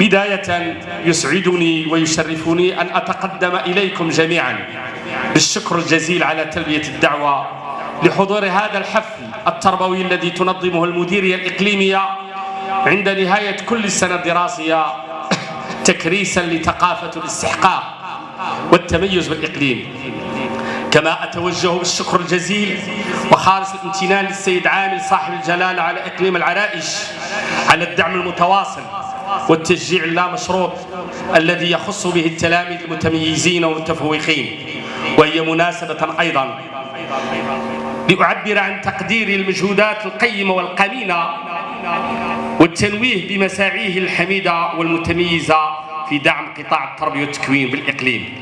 بداية يسعدني ويشرفني أن أتقدم إليكم جميعا. بالشكر الجزيل على تلبية الدعوة لحضور هذا الحفل التربوي الذي تنظمه المديرية الإقليمية عند نهاية كل سنة دراسية تكريسا لثقافة الاستحقاق والتميز بالإقليم. كما أتوجه بالشكر الجزيل وخالص الامتنان للسيد عامل صاحب الجلالة على إقليم العرائش على الدعم المتواصل. والتشجيع اللامشروط الذي يخص به التلاميذ المتميزين والمتفوقين وهي مناسبة أيضا. لأعبر عن تقديري المجهودات القيمة والقمينة والتنويه بمساعيه الحميدة والمتميزة في دعم قطاع التربية والتكوين بالإقليم.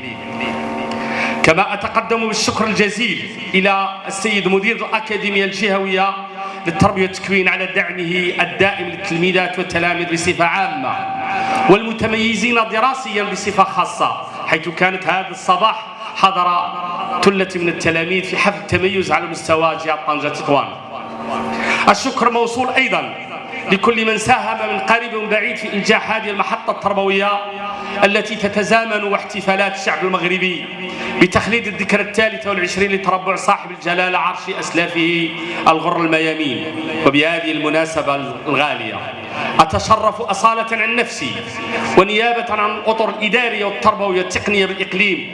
كما أتقدم بالشكر الجزيل إلى السيد مدير الأكاديمية الجهوية للتربية والتكوين على دعمه الدائم للتلميذات والتلاميذ بصفة عامة والمتميزين دراسيا بصفة خاصة حيث كانت هذا الصباح حضر ثلة من التلاميذ في حفل تميز على مستوى جهة طنجة تطوان الشكر موصول أيضا لكل من ساهم من قريب وبعيد في إنجاح هذه المحطة التربوية التي تتزامن واحتفالات الشعب المغربي بتخليد الذكرى الثالثة والعشرين لتربع صاحب الجلالة عرش أسلافه الغر الميامين. وبهذه المناسبة الغالية أتشرف أصالة عن نفسي ونيابة عن الأطر الإدارية والتربوية والتقنية بالإقليم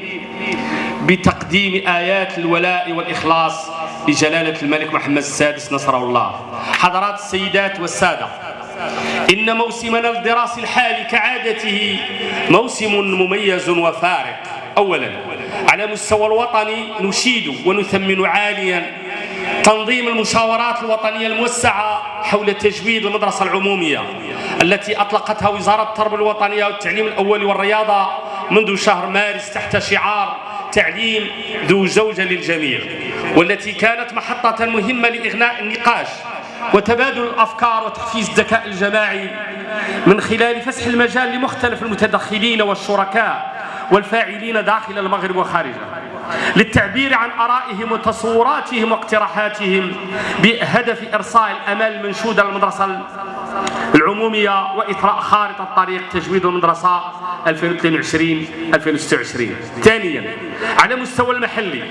بتقديم آيات الولاء والإخلاص لجلالة الملك محمد السادس نصره الله. حضرات السيدات والسادة إن موسمنا الدراسي الحالي كعادته موسم مميز وفارق. أولا على مستوى الوطني نشيد ونثمن عاليا تنظيم المشاورات الوطنية الموسعة حول تجويد المدرسة العمومية التي أطلقتها وزارة التربية الوطنية والتعليم الأول والرياضة منذ شهر مارس تحت شعار تعليم ذو زوجة للجميع والتي كانت محطة مهمة لإغناء النقاش وتبادل الأفكار وتحفيز الذكاء الجماعي من خلال فسح المجال لمختلف المتدخلين والشركاء والفاعلين داخل المغرب وخارجه للتعبير عن آرائهم وتصوراتهم واقتراحاتهم بهدف إرساء الأمال المنشودة للمدرسة العمومية وإثراء خارطة طريق تجويد المدرسة 2022-2026 ثانيا على مستوى المحلي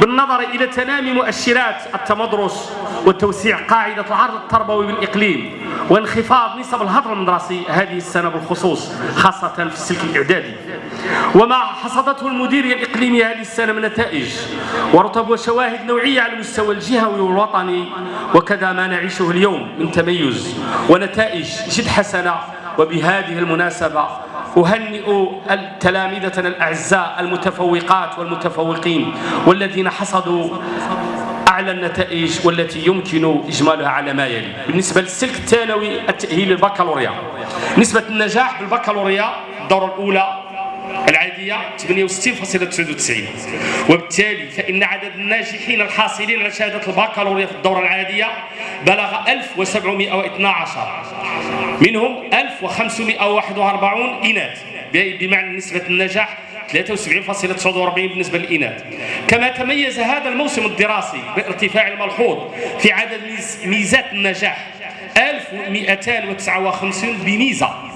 بالنظر إلى تنامي مؤشرات التمدرس وتوسيع قاعدة العرض التربوي بالإقليم وانخفاض نسب الهدر المدرسي هذه السنة بالخصوص خاصة في السلك الإعدادي. وما حصدته المديرية الإقليمية هذه السنة من نتائج ورتب وشواهد نوعية على المستوى الجهوي والوطني وكذا ما نعيشه اليوم من تميز ونتائج جد حسنة وبهذه المناسبة أهنئ تلامذتنا الأعزاء المتفوقات والمتفوقين والذين حصدوا أعلى النتائج والتي يمكن إجمالها على ما يلي. بالنسبة للسلك الثانوي التأهيل البكالوريا نسبة النجاح بالبكالوريا الدورة الأولى العادية 68.99 وبالتالي فإن عدد الناجحين الحاصلين على شهادة البكالوريا في الدورة العادية بلغ 1712 منهم 1541 إناث بمعنى نسبة النجاح 73.49 بالنسبة للإناث. كما تميز هذا الموسم الدراسي بارتفاع الملحوظ في عدد ميزات النجاح 1259 بميزة.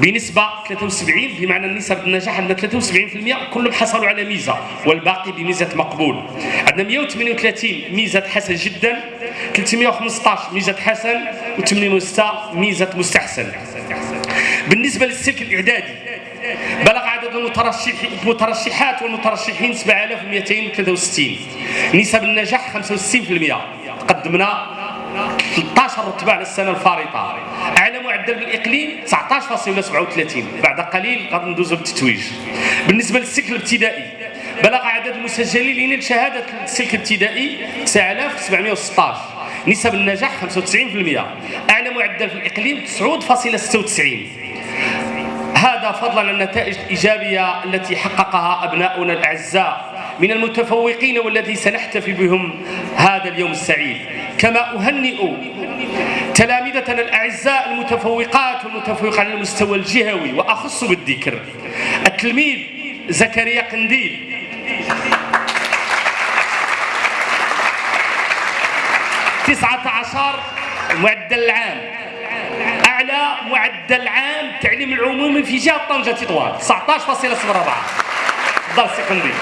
بنسبة 73 بمعنى نسب النجاح عندنا 73% كلهم حصلوا على ميزة والباقي بميزة مقبول. عندنا 138 ميزة حسن جدا. 315 ميزة حسن. و86 ميزة مستحسن. بالنسبة للسلك الإعدادي بلغ عدد المترشحات والمترشحين 7263 نسب النجاح 65% قدمنا 13 رتبة السنة الفارطة أعلى معدل بالإقليم 19.37 بعد قليل غادي ندوزو بالتتويج. بالنسبة للسلك الابتدائي بلغ عدد المسجلين لشهادة السلك الابتدائي 9716 نسب النجاح 95% أعلى معدل في الإقليم 9.96 هذا فضلا عن النتائج الإيجابية التي حققها أبناؤنا الأعزاء. من المتفوقين والذي سنحتفي بهم هذا اليوم السعيد. كما أهنئ تلامذتنا الأعزاء المتفوقات والمتفوقين على المستوى الجهوي وأخص بالذكر التلميذ زكريا قنديل. تسعة عشر معدل العام. أعلى معدل عام التعليم العمومي في جهة طنجة تطوان 19.04 دار السكندري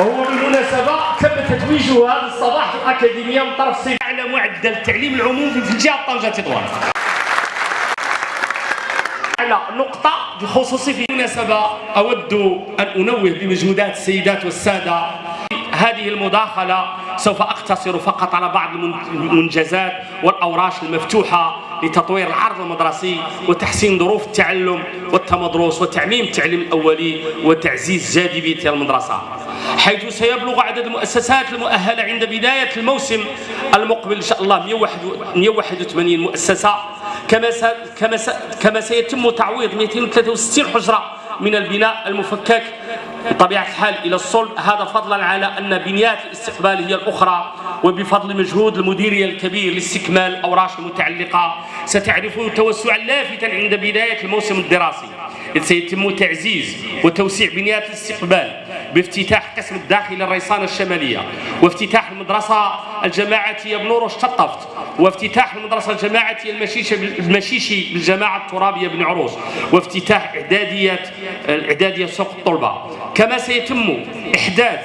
وهو بالمناسبة تم تتويجه هذا الصباح في الأكاديمية من طرف السيد أعلى معدل التعليم العمومي في الجهة طنجة تطوان على نقطة بخصوص في المناسبة أود أن أنوه بمجهودات السيدات والسادة هذه المداخلة. سوف أقتصر فقط على بعض المنجزات والأوراش المفتوحة لتطوير العرض المدرسي وتحسين ظروف التعلم والتمدرس وتعميم التعليم الأولي وتعزيز جاذبية المدرسة. حيث سيبلغ عدد المؤسسات المؤهلة عند بداية الموسم المقبل إن شاء الله 181 مؤسسة. كما كما كما سيتم تعويض 263 حجرة من البناء المفكك. بطبيعة الحال إلى الصلب. هذا فضلا على أن بنيات الاستقبال هي الأخرى وبفضل مجهود المديرية الكبير لاستكمال الأوراش المتعلقة ستعرف توسعا لافتا عند بداية الموسم الدراسي. إذ سيتم تعزيز وتوسيع بنيات الاستقبال بافتتاح قسم الداخل الريصانة الشمالية وافتتاح المدرسة الجماعتية بنور الشطفت وافتتاح المدرسة الجماعتية المشيشي بالجماعة الترابية بن عروس وافتتاح إعدادية الإعدادية سوق الطلبة. كما سيتم إحداث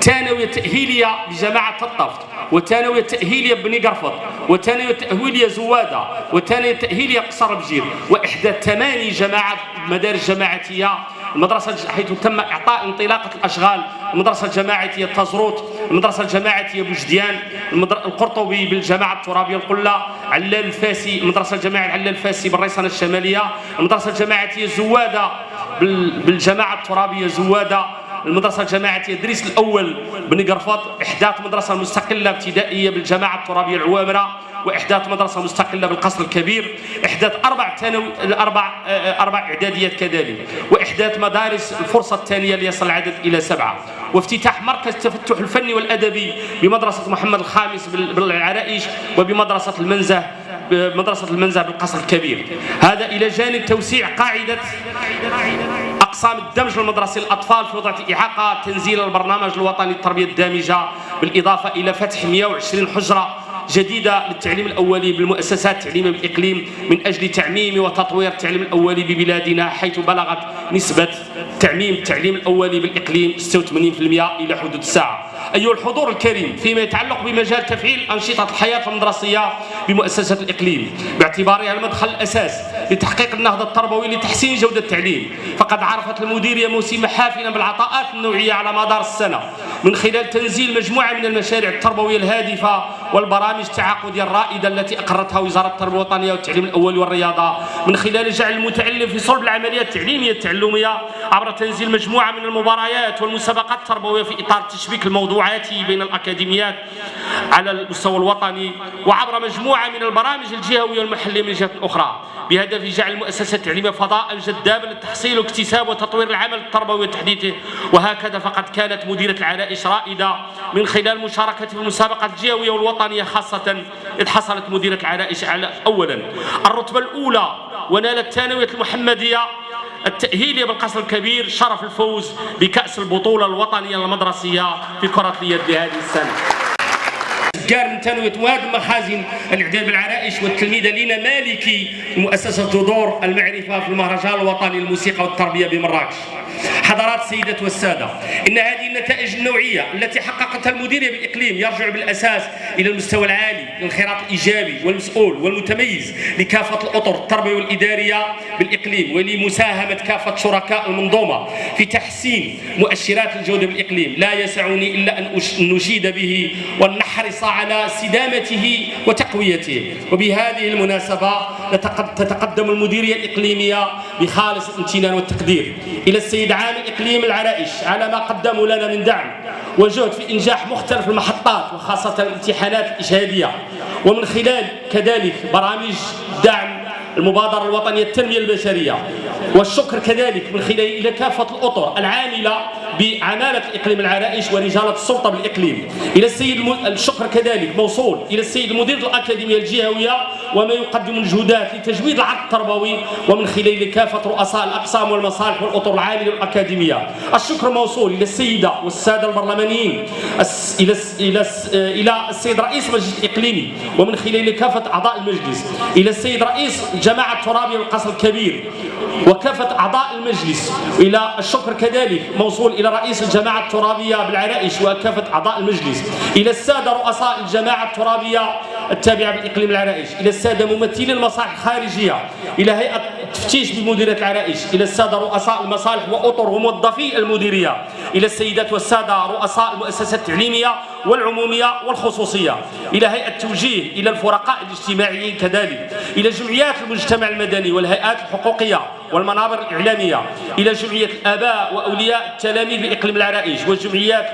ثانوية تأهيلية بجماعة الطفت وثانوية تأهيلية بني قرفط وثانوية تأهيلية زوادة وثانوية تأهيلية قصر بجير وإحداث ثماني جماعات مدارس جماعتية المدرسة حيث تم إعطاء انطلاقة الأشغال. المدرسة الجماعية تزروت المدرسة الجماعية بوجديان. القرطبي بالجماعة الترابية القلة. علال الفاسي المدرسة الجماعية علال الفاسي بالريسانة الشمالية. المدرسة الجماعية زوادة بالجماعة الترابية زوادة. المدرسة الجماعية دريس الأول. بن قرفط إحداث مدرسة مستقلة ابتدائية بالجماعة الترابية العوامرة. وإحداث مدرسة مستقلة بالقصر الكبير إحداث أربع ثانوي أربع آه، أربع إعداديات كذلك وإحداث مدارس الفرصة الثانية ليصل العدد إلى سبعة. وافتتاح مركز التفتح الفني والأدبي بمدرسة محمد الخامس بالعرائش وبمدرسة المنزه بمدرسة المنزه بالقصر الكبير. هذا إلى جانب توسيع قاعدة أقسام الدمج المدرسي للاطفال في وضع إعاقة تنزيل البرنامج الوطني للتربية الدامجة بالإضافة إلى فتح 120 حجرة جديدة للتعليم الأولي بالمؤسسات التعليمية بالإقليم من أجل تعميم وتطوير التعليم الأولي ببلادنا حيث بلغت نسبة تعميم التعليم الأولي بالإقليم 86% إلى حدود الساعة أيها الحضور الكريم فيما يتعلق بمجال تفعيل أنشطة الحياة المدرسية بمؤسسة الإقليم باعتبارها المدخل الأساس لتحقيق النهضة التربوي لتحسين جودة التعليم فقد عرفت المديرية موسم حافلا بالعطاءات النوعية على مدار السنة. من خلال تنزيل مجموعة من المشاريع التربوية الهادفة والبرامج التعاقدية الرائدة التي أقرتها وزارة التربية الوطنية والتعليم الأول والرياضة. من خلال جعل المتعلم في صلب العملية التعليمية التعلمية عبر تنزيل مجموعة من المباريات والمسابقات التربوية في إطار التشبيك الموضوعاتي بين الأكاديميات على المستوى الوطني وعبر مجموعة من البرامج الجهوية والمحلية من جهة أخرى. بهدف جعل المؤسسة التعليمية فضاء جذابا للتحصيل واكتساب وتطوير العمل التربوي وتحديثه. وهكذا فقد كانت مديرة العرائش رائدة من خلال مشاركة في المسابقة الجهوية والوطنية خاصة إذ حصلت مديرة العرائش على أولا. الرتبة الأولى ونالت الثانوية المحمدية التأهيلية بالقصر الكبير شرف الفوز بكأس البطولة الوطنية المدرسية في كرة اليد لهذه السنة. كار من تنوية واد مخازن الإعداد بالعرائش والتلميذة لينا مالكي مؤسسة جذور المعرفة في المهرجان الوطني للموسيقى والتربية بمراكش. حضرات السيدات والسادة إن هذه النتائج النوعية التي حققتها المديرية بالإقليم يرجع بالأساس إلى المستوى العالي للانخراط الإيجابي والمسؤول والمتميز لكافة الأطر التربوية والإدارية بالإقليم ولمساهمة كافة شركاء المنظومة في تحسين مؤشرات الجودة بالإقليم. لا يسعني إلا أن نشيد به ونحرص على استدامته وتقويته. وبهذه المناسبة تتقدم المديرية الإقليمية بخالص الامتنان والتقدير. إلى السيد عامل إقليم العرائش على ما قدموا لنا من دعم وجهد في إنجاح مختلف المحطات وخاصة الامتحانات الإشهادية ومن خلال كذلك برامج دعم المبادرة الوطنية التنمية البشرية. والشكر كذلك من خلال إلى كافة الأطر العاملة بعمالة الإقليم العرائش ورجالة السلطة بالإقليم. إلى السيد الشكر كذلك موصول إلى السيد المدير الأكاديمية الجهوية وما يقدم الجهودات لتجويد العرض التربوي ومن خلال كافة رؤساء الأقسام والمصالح والأطر العاملة والأكاديمية الشكر موصول إلى السيدة والسادة البرلمانيين إلى إلى إلى السيد رئيس المجلس الإقليمي ومن خلال كافة أعضاء المجلس إلى السيد رئيس جماعة الترابية والقصر الكبير وكافة أعضاء المجلس إلى الشكر كذلك موصول إلى رئيس الجماعة الترابية بالعرائش وكافة أعضاء المجلس إلى السادة رؤساء الجماعة الترابية التابعة بالإقليم العرائش إلى السادة ممثلي المصالح الخارجية إلى هيئة التفتيش بمديرية العرائش إلى السادة رؤساء المصالح وأطر وموظفي المديرية إلى السيدات والسادة رؤساء المؤسسات التعليمية والعمومية والخصوصية إلى هيئة التوجيه إلى الفرقاء الاجتماعيين كذلك إلى جمعيات المجتمع المدني والهيئات الحقوقية والمنابر الإعلامية إلى جمعية الآباء وأولياء التلاميذ بإقليم العرائش والجمعيات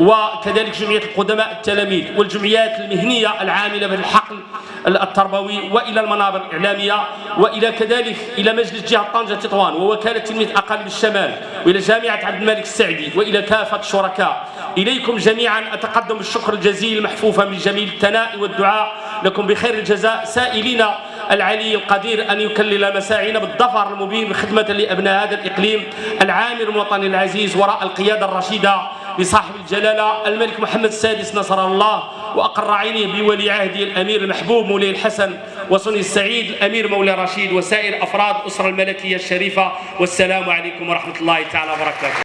وكذلك جمعية القدماء التلاميذ والجمعيات المهنية العاملة بالحقل التربوي وإلى المنابر الإعلامية وإلى كذلك إلى مجلس جهة طنجة تطوان ووكالة تلميذ أقاليم الشمال وإلى جامعة عبد الملك السعدي وإلى كافة الشركاء إليكم جميعا أتقدم بالشكر الجزيل محفوفا من جميل الثناء والدعاء. لكم بخير الجزاء. سائلين العلي القدير أن يكلل مساعينا بالظفر المبين بخدمة لأبناء هذا الإقليم العامر الوطني العزيز وراء القيادة الرشيدة لصاحب الجلالة الملك محمد السادس نصر الله وأقر عينيه بولي عهده الأمير المحبوب مولاي الحسن وصني السعيد الأمير مولاي رشيد وسائر أفراد الأسرة الملكية الشريفة والسلام عليكم ورحمة الله تعالى وبركاته.